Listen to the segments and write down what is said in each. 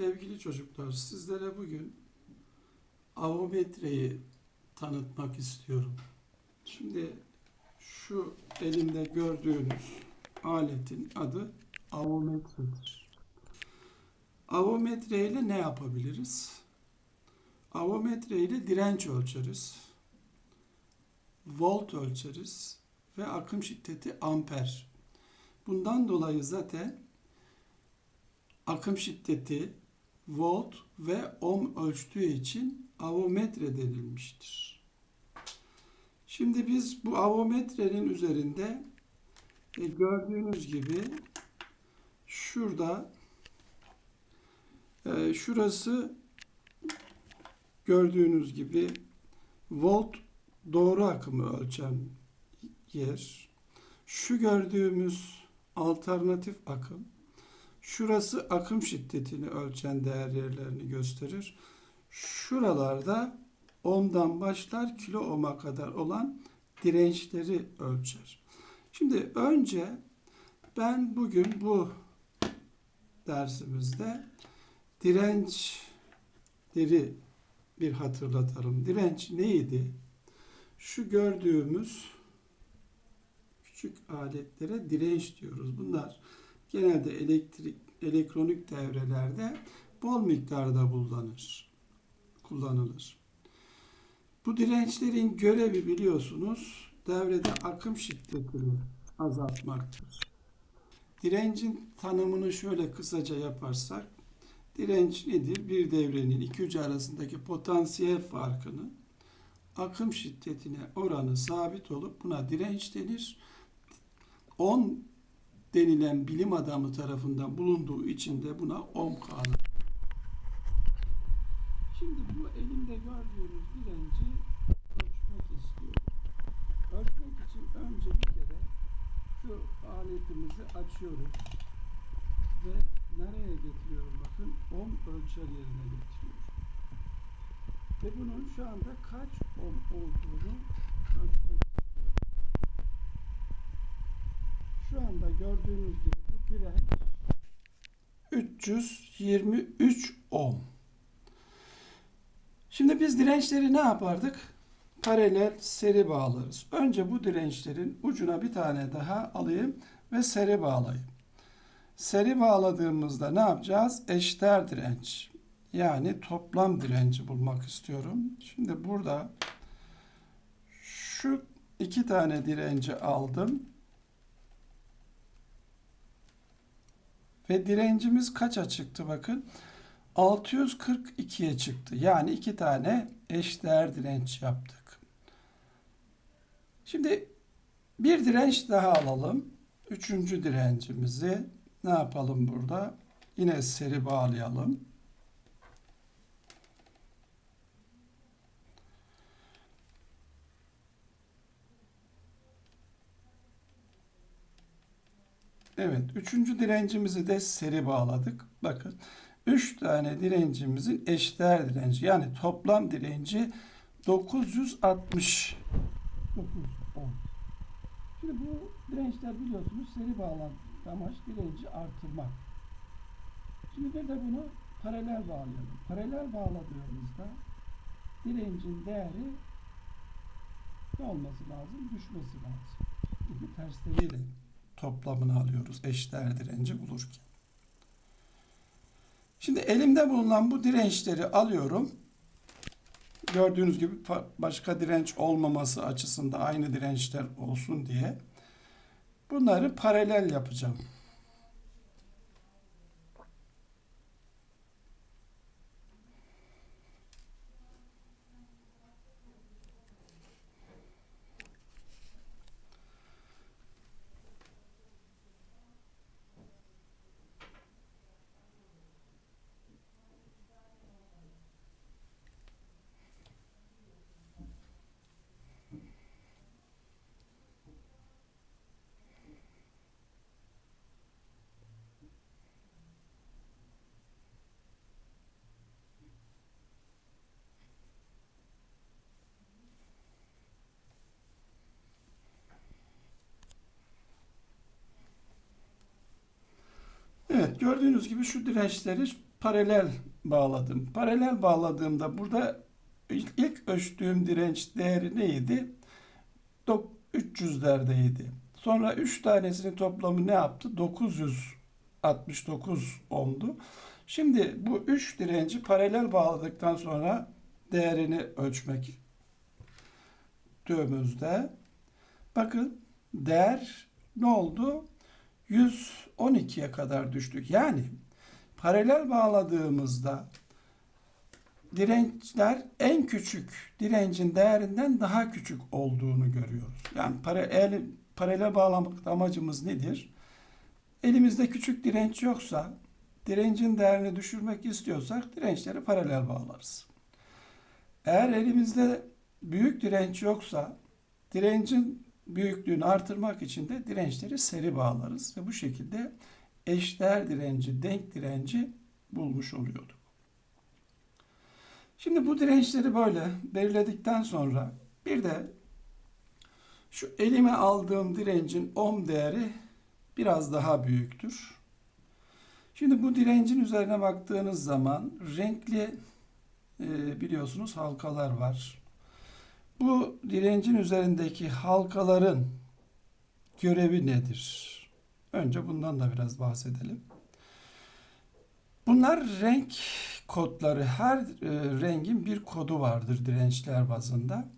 Sevgili çocuklar, sizlere bugün avometreyi tanıtmak istiyorum. Şimdi şu elimde gördüğünüz aletin adı avometredir. Avometre ile ne yapabiliriz? Avometre ile direnç ölçeriz. Volt ölçeriz ve akım şiddeti amper. Bundan dolayı zaten akım şiddeti volt ve ohm ölçtüğü için avometre denilmiştir. Şimdi biz bu avometrenin üzerinde e, gördüğünüz gibi şurada e, şurası gördüğünüz gibi volt doğru akımı ölçen yer. Şu gördüğümüz alternatif akım Şurası akım şiddetini ölçen değer yerlerini gösterir. Şuralarda ohm'dan başlar kilo ohm'a kadar olan dirençleri ölçer. Şimdi önce ben bugün bu dersimizde dirençleri bir hatırlatalım. Direnç neydi? Şu gördüğümüz küçük aletlere direnç diyoruz. Bunlar genelde elektrik elektronik devrelerde bol miktarda kullanılır. Kullanılır. Bu dirençlerin görevi biliyorsunuz devrede akım şiddetini azaltmaktır. Direncin tanımını şöyle kısaca yaparsak direnç nedir? Bir devrenin iki ucu arasındaki potansiyel farkını akım şiddetine oranı sabit olup buna direnç denir. 10 denilen bilim adamı tarafından bulunduğu için de buna ohm kanunu. Şimdi bu elimde gördüğünüz direnci ölçmek istiyorum. Ölçmek için önce bir kere şu aletimizi açıyoruz ve nereye getiriyorum bakın ohm ölçer yerine getiriyorum. Ve bunun şu anda kaç ohm olduğunu ölçmek Şu anda gördüğünüz gibi bu direnç 323 ohm. Şimdi biz dirençleri ne yapardık? Paralel seri bağlarız. Önce bu dirençlerin ucuna bir tane daha alayım ve seri bağlayayım. Seri bağladığımızda ne yapacağız? Eşdeğer direnç. Yani toplam direnci bulmak istiyorum. Şimdi burada şu iki tane direnci aldım. Ve direncimiz kaça çıktı bakın. 642'ye çıktı. Yani iki tane eşdeğer direnç yaptık. Şimdi bir direnç daha alalım. Üçüncü direncimizi ne yapalım burada? Yine seri bağlayalım. Evet, üçüncü direncimizi de seri bağladık. Bakın, üç tane direncimizin eşdeğer direnci yani toplam direnci 960. 910. Şimdi bu dirençler biliyorsunuz seri bağlantı amaç direnci artırmak. Şimdi bir de bunu paralel bağlayalım. Paralel bağladığımızda direncin değeri ne olması lazım? Düşmesi lazım. Çünkü tersleriyle toplamını alıyoruz eşdeğer direnci bulurken. Şimdi elimde bulunan bu dirençleri alıyorum. Gördüğünüz gibi başka direnç olmaması açısından aynı dirençler olsun diye bunları paralel yapacağım. Evet gördüğünüz gibi şu dirençleri paralel bağladım. Paralel bağladığımda burada ilk, ölçtüğüm direnç değeri neydi? Dok- 300'lerdeydi. Sonra 3 tanesinin toplamı ne yaptı? 969 ohm'du. Şimdi bu 3 direnci paralel bağladıktan sonra değerini ölçmek dövümüzde. Bakın değer ne oldu? 112'ye kadar düştük. Yani paralel bağladığımızda dirençler en küçük direncin değerinden daha küçük olduğunu görüyoruz. Yani paralel, paralel bağlamak amacımız nedir? Elimizde küçük direnç yoksa direncin değerini düşürmek istiyorsak dirençleri paralel bağlarız. Eğer elimizde büyük direnç yoksa direncin büyüklüğünü artırmak için de dirençleri seri bağlarız ve bu şekilde eşdeğer direnci, denk direnci bulmuş oluyorduk. Şimdi bu dirençleri böyle belirledikten sonra bir de şu elime aldığım direncin ohm değeri biraz daha büyüktür. Şimdi bu direncin üzerine baktığınız zaman renkli e, biliyorsunuz halkalar var. Bu direncin üzerindeki halkaların görevi nedir? Önce bundan da biraz bahsedelim. Bunlar renk kodları. Her e, rengin bir kodu vardır dirençler bazında.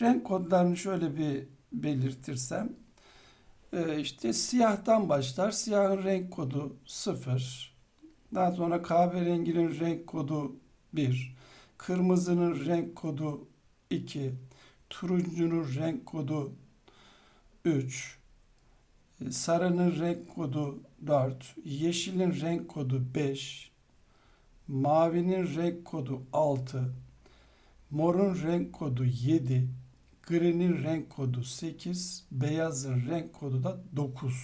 Renk kodlarını şöyle bir belirtirsem e, işte siyahtan başlar. Siyahın renk kodu 0. Daha sonra kahverenginin renk kodu 1. Kırmızının renk kodu 2. Turuncunun renk kodu 3. Sarının renk kodu 4. Yeşilin renk kodu 5. Mavinin renk kodu 6. Morun renk kodu 7. Gri'nin renk kodu 8. Beyazın renk kodu da 9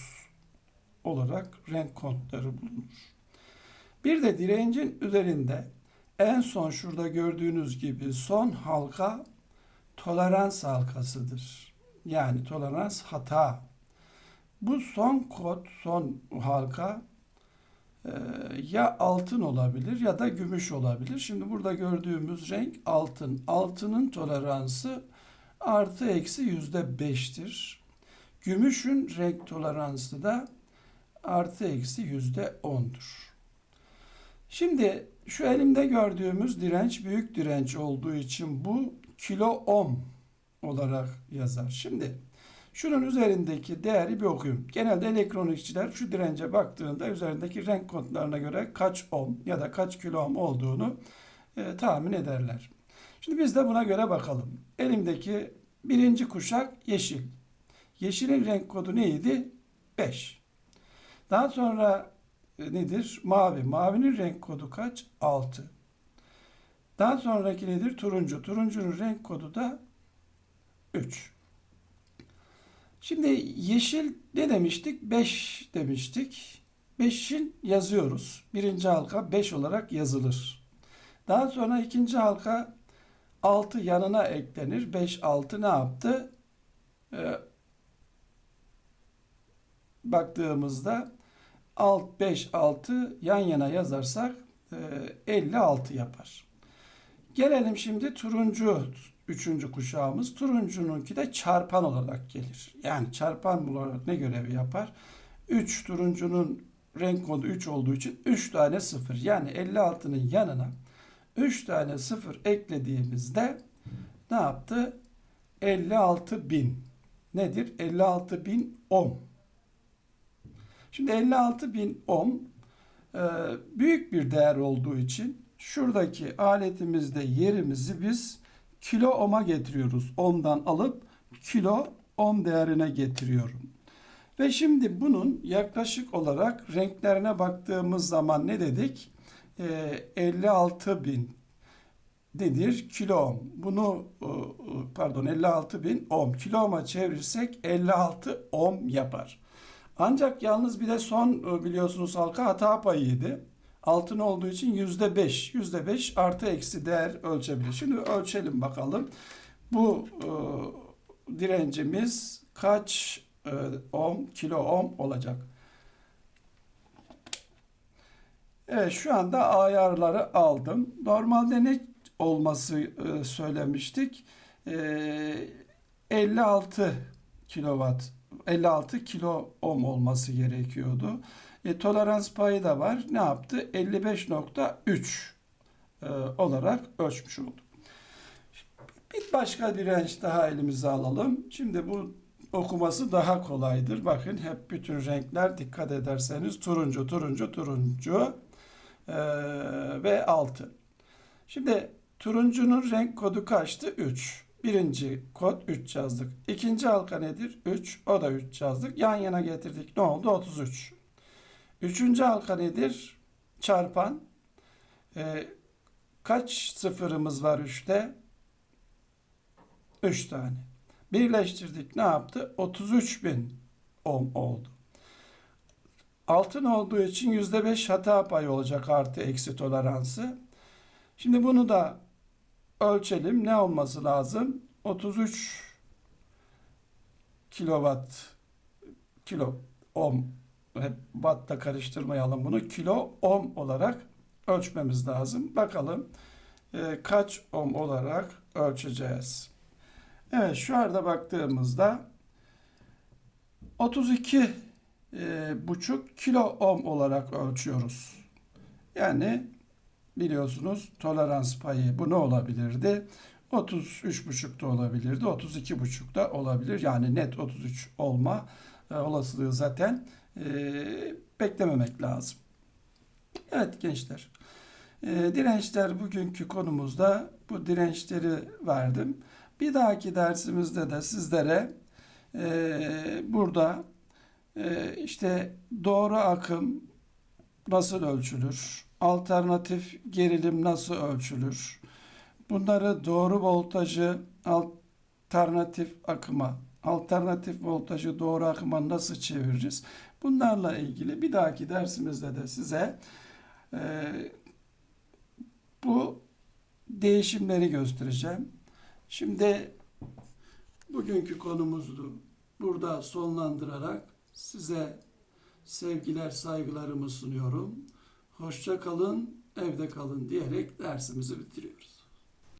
olarak renk kodları bulunur. Bir de direncin üzerinde en son şurada gördüğünüz gibi son halka tolerans halkasıdır. Yani tolerans hata. Bu son kod, son halka e, ya altın olabilir ya da gümüş olabilir. Şimdi burada gördüğümüz renk altın. Altının toleransı artı eksi yüzde beştir. Gümüşün renk toleransı da artı eksi yüzde ondur. Şimdi şu elimde gördüğümüz direnç büyük direnç olduğu için bu kilo ohm olarak yazar. Şimdi şunun üzerindeki değeri bir okuyayım. Genelde elektronikçiler şu dirence baktığında üzerindeki renk kodlarına göre kaç ohm ya da kaç kilo ohm olduğunu e, tahmin ederler. Şimdi biz de buna göre bakalım. Elimdeki birinci kuşak yeşil. Yeşilin renk kodu neydi? 5. Daha sonra e, nedir? Mavi. Mavinin renk kodu kaç? 6. Daha sonraki nedir? Turuncu. Turuncunun renk kodu da 3. Şimdi yeşil ne demiştik? 5 demiştik. 5'in yazıyoruz. Birinci halka 5 olarak yazılır. Daha sonra ikinci halka 6 yanına eklenir. 5, 6 ne yaptı? Ee, baktığımızda alt 5, 6 yan yana yazarsak e, 56 yapar. Gelelim şimdi turuncu üçüncü kuşağımız. Turuncununki de çarpan olarak gelir. Yani çarpan olarak ne görevi yapar? 3 turuncunun renk kodu 3 olduğu için 3 tane 0. Yani 56'nın yanına 3 tane 0 eklediğimizde ne yaptı? 56 bin. Nedir? 56 bin ohm. Şimdi 56 bin ohm e, büyük bir değer olduğu için şuradaki aletimizde yerimizi biz kilo ohm'a getiriyoruz. Ohm'dan alıp kilo ohm değerine getiriyorum. Ve şimdi bunun yaklaşık olarak renklerine baktığımız zaman ne dedik? Ee, 56 bin nedir? Kilo ohm. Bunu e, pardon 56 bin ohm. Kilo ohm'a çevirirsek 56 ohm yapar. Ancak yalnız bir de son e, biliyorsunuz halka hata payıydı. Altın olduğu için yüzde beş. Yüzde beş artı eksi değer ölçebilir. Şimdi ölçelim bakalım. Bu e, direncimiz kaç e, ohm, kilo ohm olacak? Evet şu anda ayarları aldım. Normalde ne olması e, söylemiştik? E, 56 kilowatt 56 kilo ohm olması gerekiyordu. E, tolerans payı da var. Ne yaptı? 55.3 e, olarak ölçmüş olduk. Bir başka direnç daha elimize alalım. Şimdi bu okuması daha kolaydır. Bakın hep bütün renkler dikkat ederseniz turuncu, turuncu, turuncu e, ve altın. Şimdi turuncunun renk kodu kaçtı? 3. Birinci kod 3 yazdık. İkinci halka nedir? 3. O da 3 yazdık. Yan yana getirdik. Ne oldu? 33. Üçüncü halka nedir? Çarpan. E, kaç sıfırımız var 3'te? 3 tane. Birleştirdik ne yaptı? 33 bin ohm oldu. Altın olduğu için %5 hata payı olacak artı eksi toleransı. Şimdi bunu da ölçelim. Ne olması lazım? 33 kilowatt kilo ohm hep watt'ta karıştırmayalım bunu. Kilo ohm olarak ölçmemiz lazım. Bakalım e, kaç ohm olarak ölçeceğiz. Evet şu anda baktığımızda 32 e, buçuk kilo ohm olarak ölçüyoruz. Yani biliyorsunuz tolerans payı bu ne olabilirdi? 33,5 da olabilirdi, 32,5 da olabilir. Yani net 33 olma e, olasılığı zaten e, beklememek lazım. Evet gençler, e, dirençler bugünkü konumuzda bu dirençleri verdim. Bir dahaki dersimizde de sizlere e, burada e, işte doğru akım nasıl ölçülür, alternatif gerilim nasıl ölçülür, bunları doğru voltajı alternatif akıma, alternatif voltajı doğru akıma nasıl çeviririz? Bunlarla ilgili bir dahaki dersimizde de size e, bu değişimleri göstereceğim. Şimdi bugünkü konumuzu burada sonlandırarak size sevgiler, saygılarımı sunuyorum. Hoşça kalın, evde kalın diyerek dersimizi bitiriyoruz.